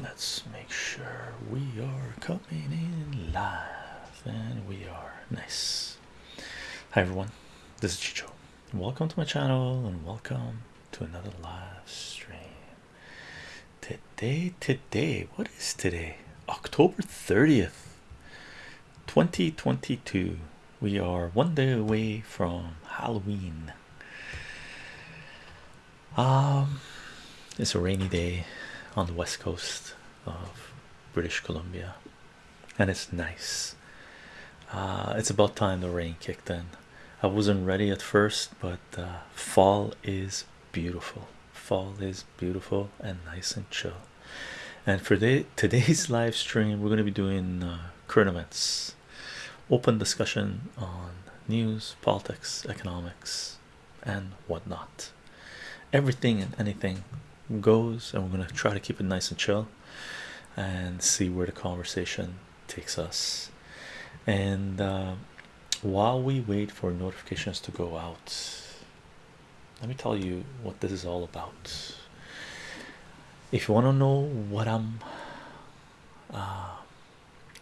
let's make sure we are coming in live and we are. Nice. Hi everyone. This is chicho. Welcome to my channel and welcome to another live stream. Today today what is today? October 30th 2022 we are one day away from halloween. Um it's a rainy day on the west coast of british columbia. And it's nice. Uh, it's about time the rain kicked in. I wasn't ready at first but uh, fall is beautiful. Fall is beautiful and nice and chill. And for the, today's live stream we're going to be doing uh, current events open discussion on news politics economics and whatnot. Everything and anything goes and we're going to try to keep it nice and chill and see where the conversation takes us. And uh, while we wait for notifications to go out let me tell you what this is all about. If you want to know what i'm uh,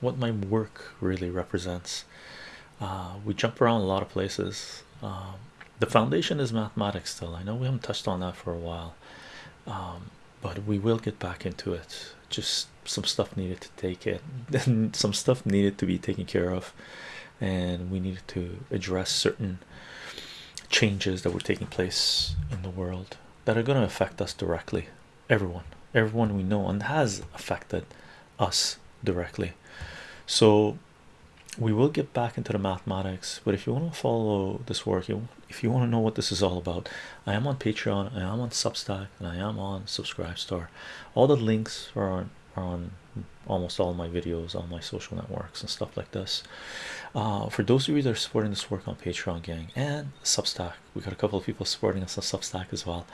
what my work really represents uh, we jump around a lot of places. Um, the foundation is mathematics still i know we haven't touched on that for a while um, but we will get back into it. Just some stuff needed to take it some stuff needed to be taken care of and we needed to address certain changes that were taking place in the world that are going to affect us directly. Everyone. Everyone we know and has affected us directly. So we will get back into the mathematics but if you want to follow this work you if you want to know what this is all about i am on patreon i am on substack and i am on subscribe subscribestar. All the links are on, are on almost all my videos on my social networks and stuff like this. Uh, for those of you that are supporting this work on patreon gang and substack we got a couple of people supporting us on substack as well.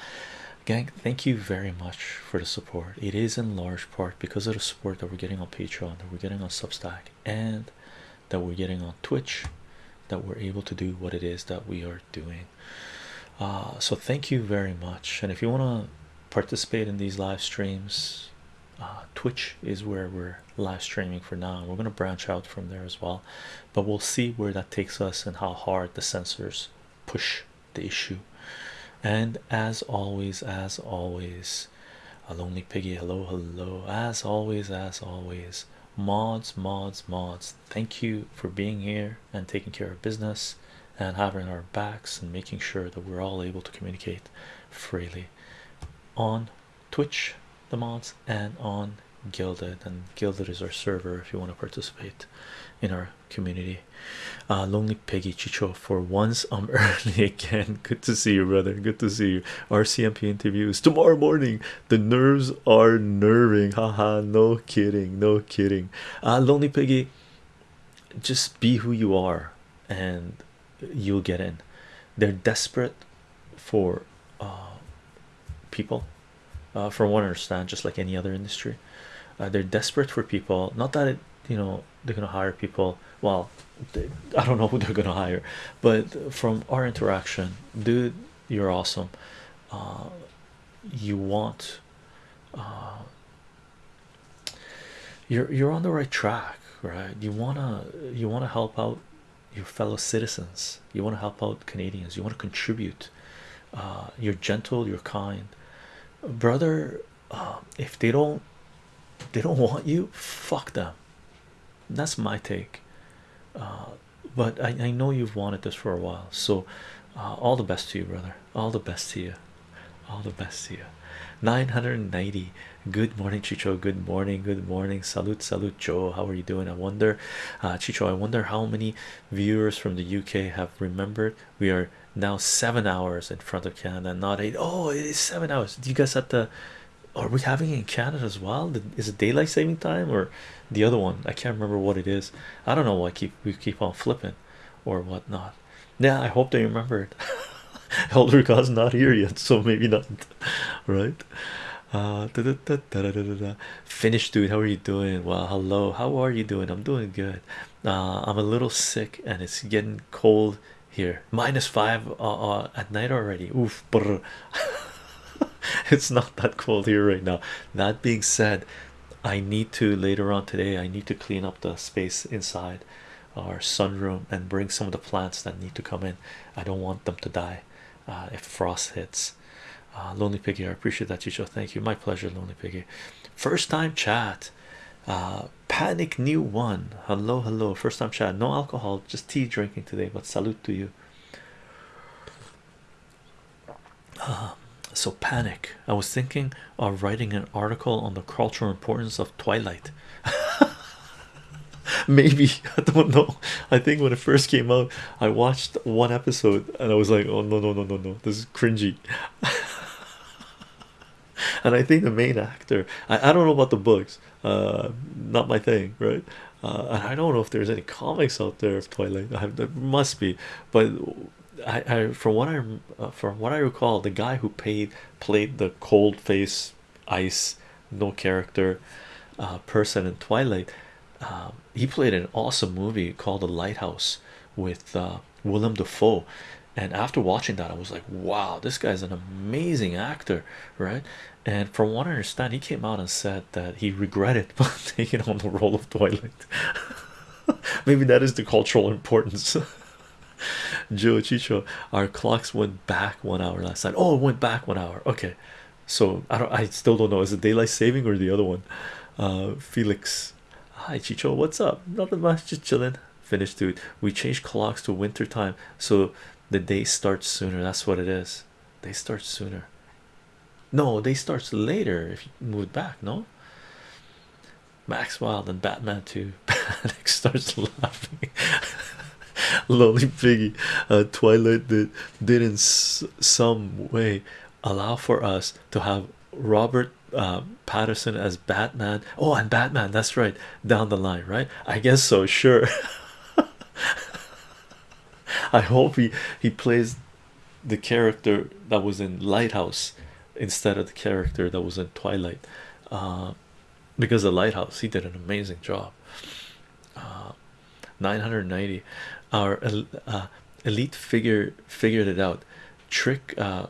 Gang thank you very much for the support. It is in large part because of the support that we're getting on patreon that we're getting on substack and that we're getting on twitch that we're able to do what it is that we are doing. Uh, so thank you very much. And if you want to participate in these live streams uh, twitch is where we're live streaming for now. We're going to branch out from there as well. But we'll see where that takes us and how hard the censors push the issue. And as always as always a lonely piggy hello hello. As always as always mods mods mods. Thank you for being here and taking care of business and having our backs and making sure that we're all able to communicate freely on twitch the mods and on Guilded. And Guilded is our server if you want to participate in our community. Uh lonely piggy chicho for once i'm early again. Good to see you brother. Good to see you. Rcmp interviews tomorrow morning. The nerves are nerving. Haha no kidding no kidding. Uh lonely piggy just be who you are and you'll get in. They're desperate for uh people uh, from what I understand, just like any other industry, uh, they're desperate for people. Not that it, you know, they're gonna hire people. Well, they, I don't know who they're gonna hire, but from our interaction, dude, you're awesome. Uh, you want, uh, you're you're on the right track, right? You wanna you wanna help out your fellow citizens. You want to help out Canadians. You want to contribute. Uh, you're gentle. You're kind brother uh, if they don't they don't want you fuck them that's my take. Uh, but I, I know you've wanted this for a while so uh, all the best to you brother. All the best to you. All the best to you. 990 good morning chicho. Good morning. Good morning. Salute salute joe how are you doing? I wonder uh chicho i wonder how many viewers from the uk have remembered. We are now seven hours in front of Canada, not eight. Oh, it is seven hours. Do you guys have to? Are we having it in Canada as well? Is it daylight saving time or the other one? I can't remember what it is. I don't know why keep we keep on flipping or whatnot. Yeah, I hope they remember it. Elder God's not here yet, so maybe not. Right? Uh, da, da, da, Finished, dude. How are you doing? Well, hello. How are you doing? I'm doing good. Uh, I'm a little sick and it's getting cold here minus five uh, uh, at night already oof it's not that cold here right now that being said I need to later on today. I need to clean up the space inside our sunroom and bring some of the plants that need to come in. I don't want them to die uh, if frost hits. Uh, Lonely Piggy, I appreciate that, Chicho. Thank you. My pleasure, Lonely Piggy. First time chat. Uh, Panic New One. Hello, hello. First time chat. No alcohol, just tea drinking today. But salute to you. So panic. I was thinking of writing an article on the cultural importance of Twilight. Maybe I don't know. I think when it first came out, I watched one episode and I was like, oh no, no, no, no, no, this is cringy. and I think the main actor, I, I don't know about the books, uh, not my thing, right? Uh, and I don't know if there's any comics out there of Twilight. I there must be, but I, I from what I uh, from what I recall, the guy who paid played the cold face, ice, no character uh, person in Twilight. Um, he played an awesome movie called The Lighthouse with uh, Willem Dafoe, and after watching that, I was like, "Wow, this guy's an amazing actor!" Right? And from what I understand, he came out and said that he regretted taking on the role of Twilight. Maybe that is the cultural importance. Joe Chicho, our clocks went back one hour last night. Oh, it went back one hour. Okay, so I don't, I still don't know. Is it daylight saving or the other one? Uh, Felix, hi Chicho, what's up? Nothing much, just chilling. Finished, dude. We changed clocks to winter time, so the day starts sooner. That's what it is. They start sooner. No, they starts later if you move back. No, Max Wild and Batman 2 Panic starts laughing. Lonely Piggy, uh, Twilight did, did in some way allow for us to have Robert uh, Pattinson as Batman. Oh, and Batman, that's right, down the line, right? I guess so, sure. I hope he he plays the character that was in Lighthouse instead of the character that was in Twilight. Uh, because the Lighthouse, he did an amazing job. Uh, 990 our uh, elite figure figured it out. Trick uh,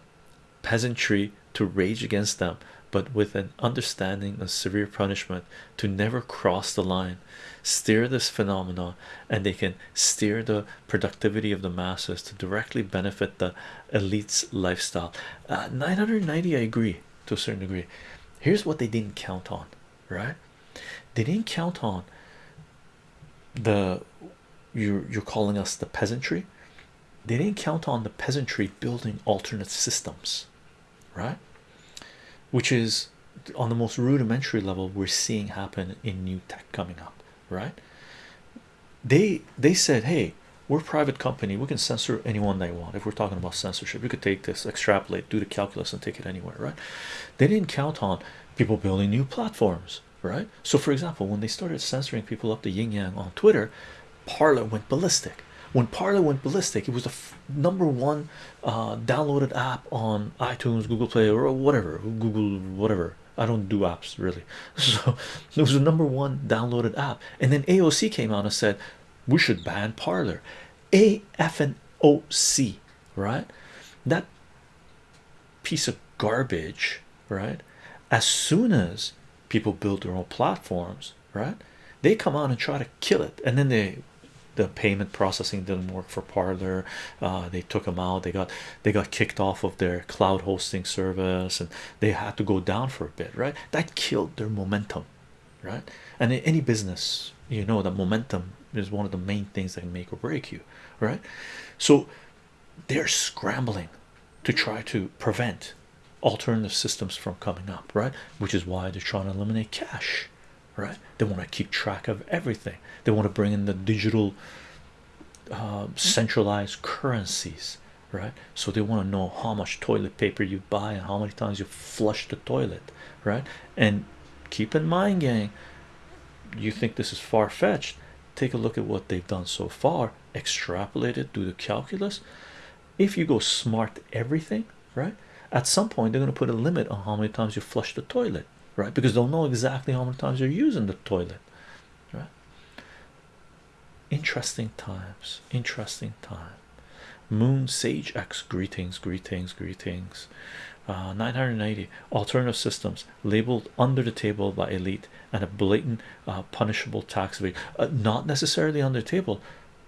peasantry to rage against them but with an understanding of severe punishment to never cross the line. Steer this phenomenon and they can steer the productivity of the masses to directly benefit the elites lifestyle. Uh, 990 i agree to a certain degree. Here's what they didn't count on right? They didn't count on the you're you're calling us the peasantry they didn't count on the peasantry building alternate systems right? Which is on the most rudimentary level we're seeing happen in new tech coming up right? They they said hey we're a private company we can censor anyone they want. If we're talking about censorship you could take this extrapolate do the calculus and take it anywhere right? They didn't count on people building new platforms right? So for example when they started censoring people up the yin yang on twitter Parler went ballistic. When Parler went ballistic it was the number one uh, downloaded app on itunes google play or whatever google whatever. I don't do apps really. So it was the number one downloaded app. And then aoc came out and said we should ban Parler a f and o c right? That piece of garbage right? As soon as people build their own platforms right they come on and try to kill it. And then they the payment processing didn't work for Parler uh, they took them out. They got they got kicked off of their cloud hosting service and they had to go down for a bit right? That killed their momentum right? And in any business you know that momentum is one of the main things that make or break you right? So they're scrambling to try to prevent alternative systems from coming up right? Which is why they're trying to eliminate cash right? They want to keep track of everything. They want to bring in the digital uh, centralized currencies right? So they want to know how much toilet paper you buy and how many times you flush the toilet right? And keep in mind gang you think this is far-fetched. Take a look at what they've done so far. Extrapolate it do the calculus. If you go smart everything right? At some point they're going to put a limit on how many times you flush the toilet right? Because they'll know exactly how many times you're using the toilet right? Interesting times interesting time. Moon sage x greetings greetings greetings. Uh, 990 alternative systems labeled under the table by elite and a blatant uh, punishable tax rate uh, not necessarily under the table.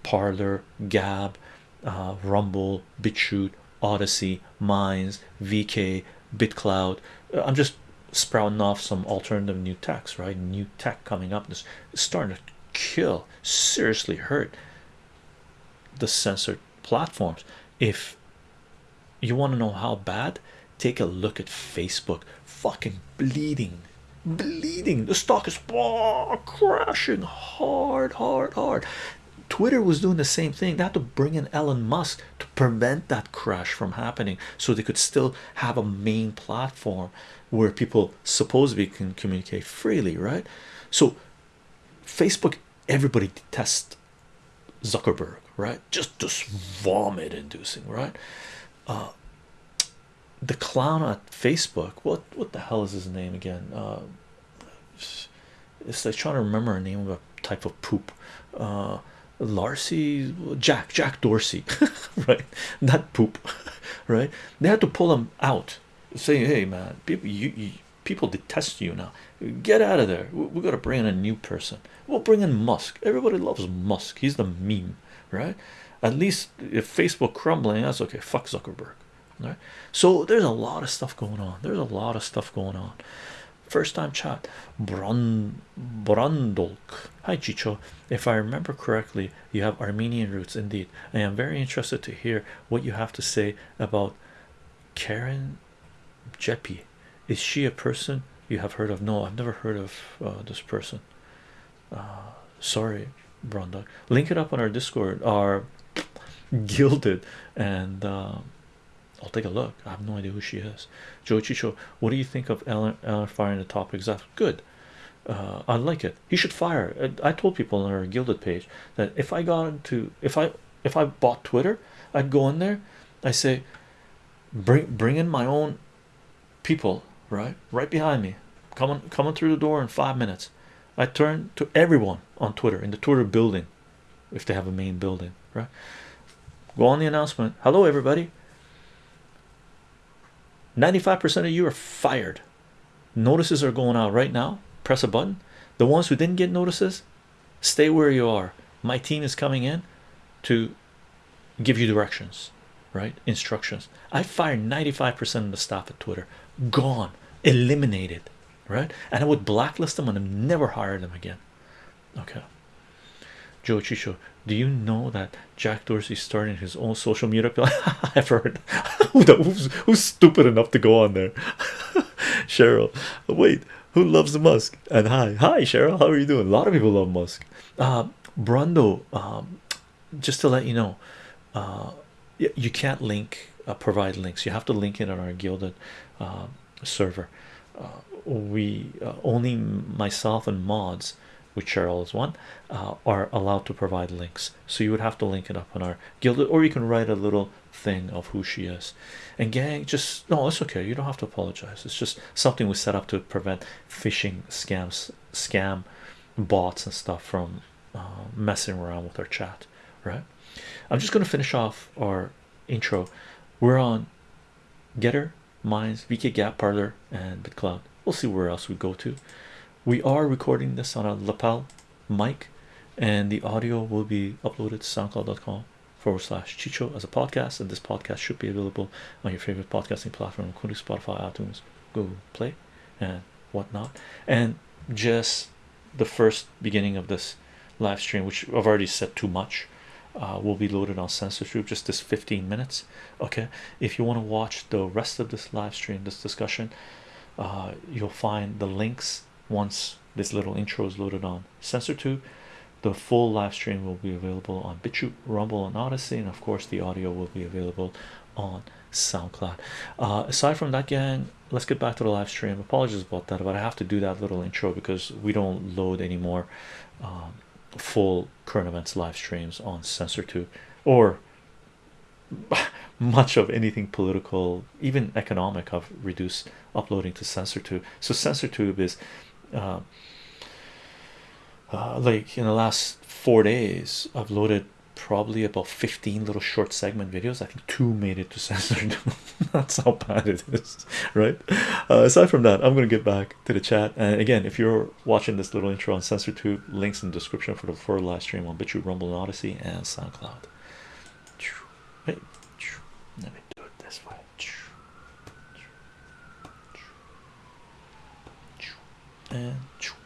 Parler gab uh, rumble BitChute, Odysee Minds vk bitcloud. I'm just sprouting off some alternative new techs right? New tech coming up this is starting to kill seriously hurt the censored platforms. If you want to know how bad take a look at facebook. Fucking bleeding bleeding. The stock is oh, crashing hard hard hard twitter was doing the same thing they had to bring in elon musk to prevent that crash from happening so they could still have a main platform where people supposedly can communicate freely right so facebook everybody detests Zuckerberg, right? Just just vomit inducing, right? Uh, the clown at Facebook, what what the hell is his name again? Uh, it's like trying to remember a name of a type of poop. Uh, Larcy, Jack, Jack Dorsey, right? Not poop, right? They had to pull him out, saying, "Hey, man, people, you, you people detest you now. Get out of there. We got to bring in a new person. We'll bring in Musk. Everybody loves Musk. He's the meme, right? At least if Facebook crumbling, that's okay. Fuck Zuckerberg, right? So there's a lot of stuff going on. There's a lot of stuff going on. First time chat, Brand Brandolk. Hi Chicho. If I remember correctly, you have Armenian roots indeed. I am very interested to hear what you have to say about Karen Jeppe. Is she a person you have heard of? No, I've never heard of uh, this person. Uh, sorry, Brandolk. Link it up on our Discord, our Guilded, and uh, I'll take a look. I have no idea who she is. Joe Chicho, what do you think of Elon, Elon firing the top exec? Good. Uh, I like it. He should fire. I, I told people on our Guilded page that if I got into if I if I bought Twitter, I'd go in there. I say, bring bring in my own people, right, right behind me, coming coming through the door in five minutes. I turn to everyone on Twitter in the Twitter building, if they have a main building, right? Go on the announcement. Hello, everybody. 95% of you are fired. Notices are going out right now. Press a button. The ones who didn't get notices, stay where you are. My team is coming in to give you directions, right? Instructions. I fired 95% of the staff at Twitter. Gone, eliminated, right? And I would blacklist them and never hire them again. Okay. Joe Chicho, do you know that Jack Dorsey started his own social media? I've heard. who's, who's stupid enough to go on there? Cheryl, wait, who loves Musk? And hi, hi, Cheryl, how are you doing? A lot of people love Musk. Uh, Brando, um, just to let you know, uh, you can't link, uh, provide links. You have to link it on our Guilded uh, server. Uh, we uh, only myself and mods which Cheryl is one, uh, are allowed to provide links. So you would have to link it up on our guild, or you can write a little thing of who she is. And gang, just no, it's okay. You don't have to apologize. It's just something we set up to prevent phishing scams, scam bots and stuff from uh, messing around with our chat. Right. I'm just going to finish off our intro. We're on Gettr, Minds, VK Gab Parler, and BitCloud. We'll see where else we go to we are recording this on a lapel mic and the audio will be uploaded to soundcloud.com forward slash chicho as a podcast and this podcast should be available on your favorite podcasting platform including spotify itunes google play and whatnot. And just the first beginning of this live stream which i've already said too much uh, will be loaded on censorship just this 15 minutes okay? If you want to watch the rest of this live stream this discussion uh, you'll find the links once this little intro is loaded on CensorTube the full live stream will be available on BitChute, Rumble, and Odysee, and of course, the audio will be available on SoundCloud. Uh, aside from that, gang, let's get back to the live stream. Apologies about that, but I have to do that little intro because we don't load any more um, full current events live streams on CensorTube or much of anything political, even economic, I've reduced uploading to CensorTube. So, CensorTube is uh, uh, like in the last four days I've loaded probably about 15 little short segment videos. I think two made it to censored. That's how bad it is, right? Uh, aside from that, I'm gonna get back to the chat. And again, if you're watching this little intro on CensorTube, links in the description for the full live stream on BitChute, Rumble, and Odysee, and SoundCloud. Äh, and.